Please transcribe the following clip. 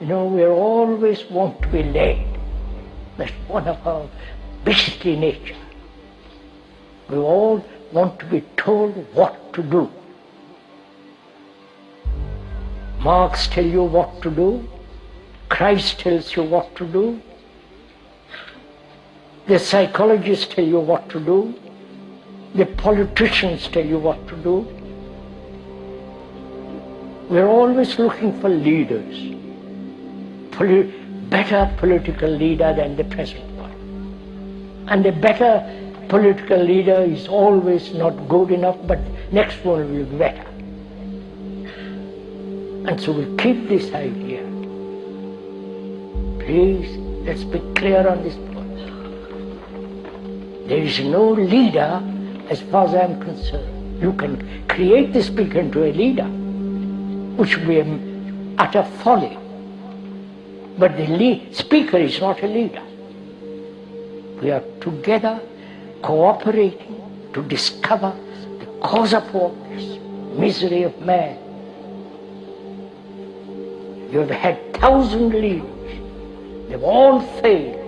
You know, we always want to be led. That's one of our beastly nature. We all want to be told what to do. Marx tell you what to do. Christ tells you what to do. The psychologists tell you what to do. The politicians tell you what to do. We're always looking for leaders, better political leader than the present one. And a better political leader is always not good enough, but next one will be better. And so we keep this idea. Please, let's be clear on this point. There is no leader as far as I am concerned. You can create the speaker into a leader, which would be utter folly. But the speaker is not a leader. We are together cooperating to discover the cause of all this misery of man. You have had thousand leaders. They've all failed.